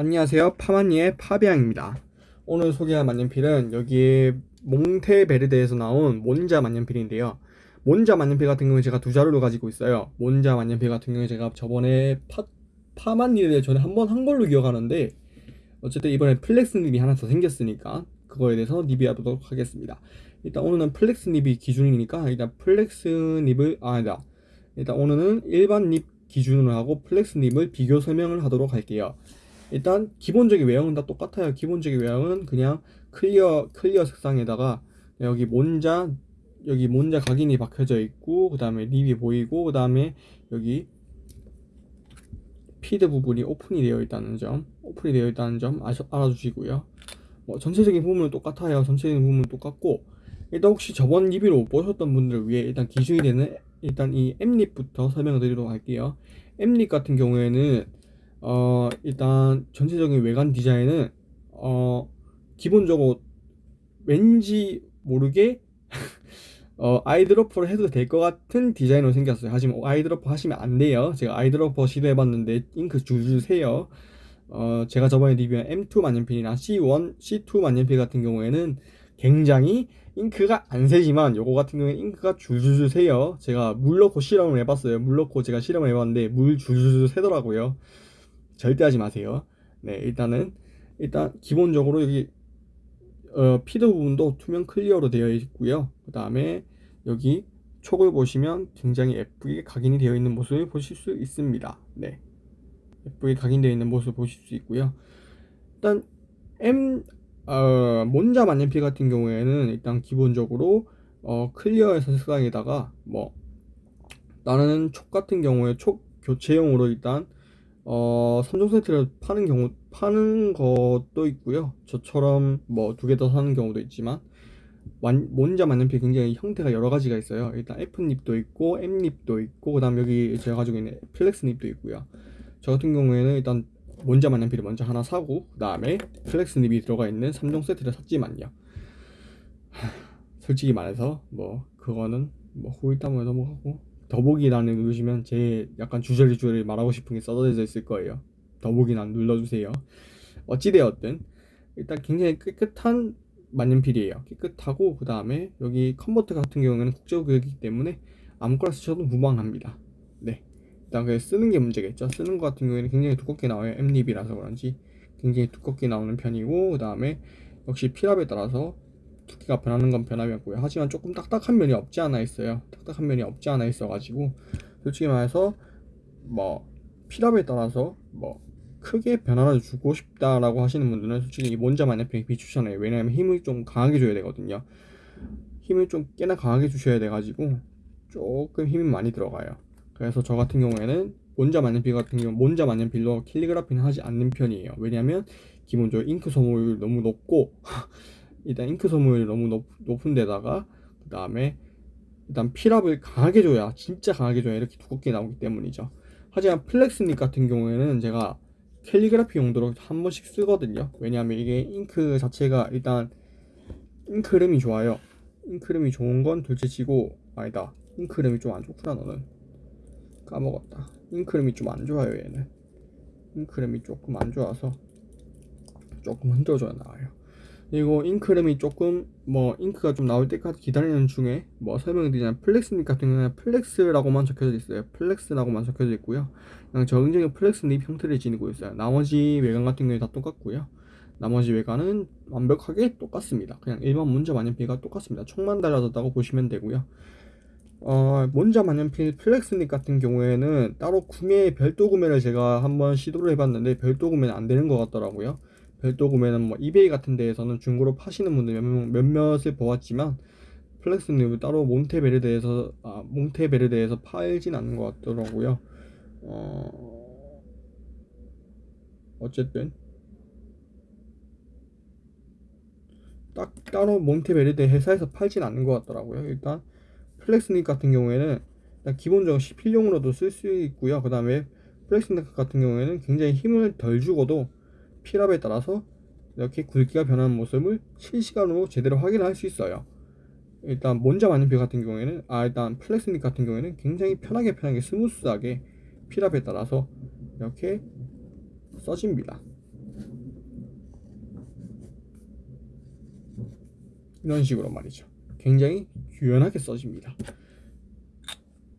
안녕하세요. 파마니의 파비앙입니다. 오늘 소개할 만년필은 여기 몽테베르데에서 나온 몬자 만년필인데요. 몬자 만년필 같은 경우에 제가 두 자루를 가지고 있어요. 몬자 만년필 같은 경우에 제가 저번에 파, 파마니를 전에 한 번 한 걸로 기억하는데 어쨌든 이번에 flex nib이 하나 더 생겼으니까 그거에 대해서 리뷰하도록 하겠습니다. 일단 오늘은 flex nib이 기준이니까 일단 flex nib을 아 아니다. 일단 오늘은 일반 nib 기준으로 하고 flex nib을 비교 설명을 하도록 할게요 일단 기본적인 외형은 다 똑같아요. 기본적인 외형은 그냥 clear clear 색상에다가 여기 몬자 여기 몬자 각인이 박혀져 있고 그 다음에 립이 보이고 그 다음에 여기 feed 부분이 오픈이 되어 있다는 점 오픈이 되어 있다는 점 아셔, 알아주시고요. 뭐 전체적인 부분은 똑같아요. 전체적인 부분은 똑같고 일단 혹시 저번 리뷰를 못 보셨던 분들을 위해 일단 기준이 되는 일단 이 M nib부터 설명을 드리도록 할게요. M nib 같은 경우에는 어 일단 전체적인 외관 디자인은 어 기본적으로 왠지 모르게 어 eyedropper를 해도 될 것 같은 디자인으로 생겼어요. 하지만 eyedropper 하시면 안 돼요. 제가 eyedropper 시도해봤는데 잉크 줄줄 새요. 어 제가 저번에 리뷰한 M2 만년필이나 C1, C2 만년필 같은 경우에는 굉장히 잉크가 안 새지만 요거 같은 경우에 잉크가 줄줄줄 새요. 제가 물 넣고 실험을 해봤어요. 물 넣고 제가 실험을 해봤는데 물 줄줄줄 새더라고요 절대 하지 마세요. 네, 일단은 일단 기본적으로 여기 어, feed 부분도 투명 clear로 되어 있고요. 그 다음에 여기 촉을 보시면 굉장히 예쁘게 각인이 되어 있는 모습을 보실 수 있습니다. 네, 예쁘게 각인되어 있는 모습을 보실 수 있고요. 일단 M 어, 몬자 만년필 같은 경우에는 일단 기본적으로 어, clear 색상에다가 뭐 나는 촉 같은 경우에 촉 교체용으로 일단 어, 3종 세트를 파는 경우, 파는 것도 있고요. 저처럼 뭐 두 개 더 사는 경우도 있지만, 완, 몬자 만년필 굉장히 형태가 여러 가지가 있어요. 일단 F닙도 있고, M닙도 있고, 그 다음 여기 제가 가지고 있는 flex nib도 있고요. 저 같은 경우에는 일단 몬자 만년필을 먼저 하나 사고, 그 다음에 flex nib이 들어가 있는 3종 세트를 샀지만요. 솔직히 말해서, 뭐, 그거는 뭐 후일담을 넘어가고, 더보기란을 누르시면 제 약간 주저리주저리 말하고 싶은 게 써져 있을 거예요. 더보기란 눌러주세요. 어찌되었든 일단 굉장히 깨끗한 만년필이에요. 깨끗하고 그 다음에 여기 컨버터 같은 경우에는 국제구역이기 때문에 아무거나 쓰셔도 무방합니다. 네. 일단 그 쓰는 게 문제겠죠. 쓰는 것 같은 경우에는 굉장히 두껍게 나와요. M립이라서 그런지 굉장히 두껍게 나오는 편이고 그 다음에 역시 필압에 따라서 두께가 변하는 건 변함이 없고요. 하지만 조금 딱딱한 면이 없지 않아 있어요. 딱딱한 면이 없지 않아 있어 가지고 솔직히 말해서 뭐 필압에 따라서 뭐 크게 변화를 주고 싶다라고 하시는 분들은 솔직히 이 몬자 만년필 비추천해요. 왜냐하면 힘을 좀 강하게 줘야 되거든요. 힘을 좀 꽤나 강하게 주셔야 돼 가지고 조금 힘이 많이 들어가요. 그래서 저 같은 경우에는 몬자 만년필 같은 경우 몬자 만년필로 캘리그라피는 하지 않는 편이에요. 왜냐하면 기본적으로 잉크 소모율 너무 높고 일단 잉크 소모율이 너무 높, 높은 데다가 그 다음에 일단 필압을 강하게 줘야 진짜 강하게 줘야 이렇게 두껍게 나오기 때문이죠. 하지만 flex nib 같은 경우에는 제가 캘리그라피 용도로 한 번씩 쓰거든요. 왜냐하면 이게 잉크 자체가 일단 잉크 흐름이 좋아요. 잉크 흐름이 좋은 건 둘째치고 아니다. 잉크 흐름이 좀 안 좋구나 너는. 까먹었다. 잉크 흐름이 좀 안 좋아요 얘는. 잉크 흐름이 조금 안 좋아서 조금 흔들어줘야 나와요 그리고 잉크 흐름이 조금 뭐 잉크가 좀 나올 때까지 기다리는 중에 뭐 설명을 드리자면 flex nib 같은 경우는 flex라고만 적혀져 있어요. flex라고만 적혀져 있고요. 그냥 정적인 flex nib 형태를 지니고 있어요. 나머지 외관 같은 경우에 다 똑같고요. 나머지 외관은 완벽하게 똑같습니다. 그냥 일반 몬자 만년필과 똑같습니다. 총만 달라졌다고 보시면 되고요. 어, 몬자 만년필 flex nib 같은 경우에는 따로 구매 별도 구매를 제가 한번 시도를 해봤는데 별도 구매는 안 되는 것 같더라고요 별도 구매는 뭐 이베이 같은 데에서는 중고로 파시는 분들 몇몇, 을 보았지만 flex는 따로 몬테베르데에서 아, 몬테베르데에서 팔진 않는 것 같더라고요. 어... 어쨌든 딱 따로 몬테베르데 회사에서 팔진 않는 것 같더라고요. 일단 flex nib 같은 경우에는 기본적으로 시필용으로도 쓸 수 있고요. 그 다음에 flex nib 같은 경우에는 굉장히 힘을 덜 주고도 필압에 따라서 이렇게 굵기가 변하는 모습을 실시간으로 제대로 확인할 수 있어요. 일단 먼저 만년필 같은 경우에는 아 일단 flex nib 같은 경우에는 굉장히 편하게 편하게 smooth하게 필압에 따라서 이렇게 써집니다. 이런 식으로 말이죠. 굉장히 유연하게 써집니다.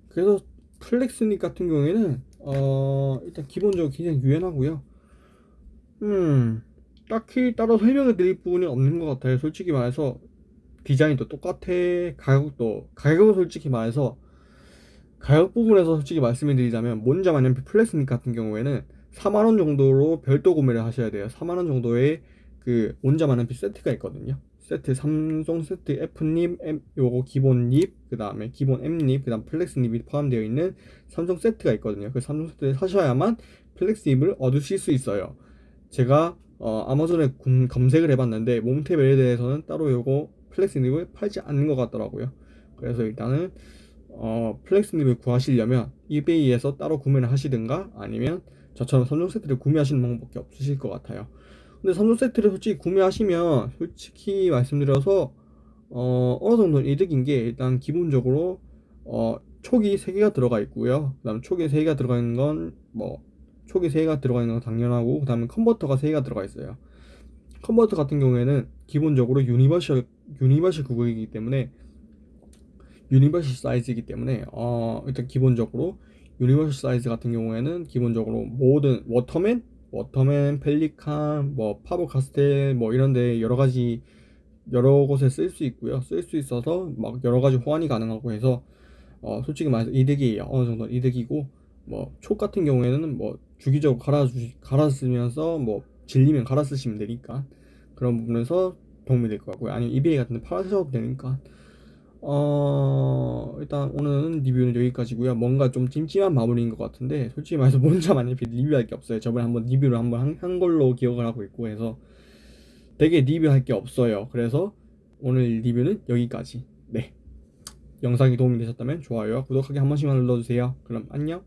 그래서 flex nib 같은 경우에는 어 일단 기본적으로 굉장히 유연하고요. 음 딱히 따로 설명을 드릴 부분이 없는 것 같아요. 솔직히 말해서 디자인도 똑같아. 가격도 가격은 솔직히 말해서 가격 부분에서 솔직히 말씀을 드리자면 몬자 만년필 flex nib 같은 경우에는 4만원 정도로 별도 구매를 하셔야 돼요. 4만원 정도의 그 몬자 만년필 세트가 있거든요. 세트 삼종 세트 F nib M, 요거 기본 nib 그 다음에 기본 M nib 그 다음 flex nib이 포함되어 있는 삼종 세트가 있거든요. 그 삼종 세트를 사셔야만 flex nib을 얻으실 수 있어요 제가 어, 아마존에 군- 검색을 해봤는데 몬테베르데에서는 따로 요거 flex nib을 팔지 않는 것 같더라고요 그래서 일단은 어, flex nib을 구하시려면 이베이에서 따로 구매를 하시든가 아니면 저처럼 3종 세트를 구매하시는 방법밖에 없으실 것 같아요. 근데 3종 세트를 솔직히 구매하시면 솔직히 말씀드려서 어, 어느 정도 이득인 게 일단 기본적으로 어, 촉이 3개가 들어가 있고요. 그 다음 촉이 3개가 들어가 있는 건 뭐 촉이 3개가 들어가 있는 건 당연하고 그 다음에 컨버터가 3개가 들어가 있어요. 컨버터 같은 경우에는 기본적으로 universal universal 규격이기 때문에 universal 사이즈이기 때문에 어 일단 기본적으로 universal 사이즈 같은 경우에는 기본적으로 모든 워터맨, 워터맨, 펠리칸, 뭐 파버 카스텔 뭐 이런데 여러 가지 여러 곳에 쓸 수 있고요. 쓸 수 있어서 막 여러 가지 호환이 가능하고 해서 어 솔직히 말해서 이득이에요. 어느 정도 이득이고 뭐 촉 같은 경우에는 뭐 주기적으로 갈아 주 갈아 쓰면서 뭐 질리면 갈아 쓰시면 되니까 그런 부분에서 도움이 될 것 같고요. 아니면 이베이 같은 데 팔아셔도 되니까. 어 일단 오늘은 리뷰는 여기까지고요. 뭔가 좀 찜찜한 마무리인 것 같은데 솔직히 말해서 혼자 만약에 리뷰할 게 없어요. 저번에 한번 리뷰를 한번 한, 한 걸로 기억을 하고 있고 해서 되게 리뷰할 게 없어요. 그래서 오늘 리뷰는 여기까지. 네. 영상이 도움이 되셨다면 좋아요와 구독하기 한 번씩만 눌러주세요. 그럼 안녕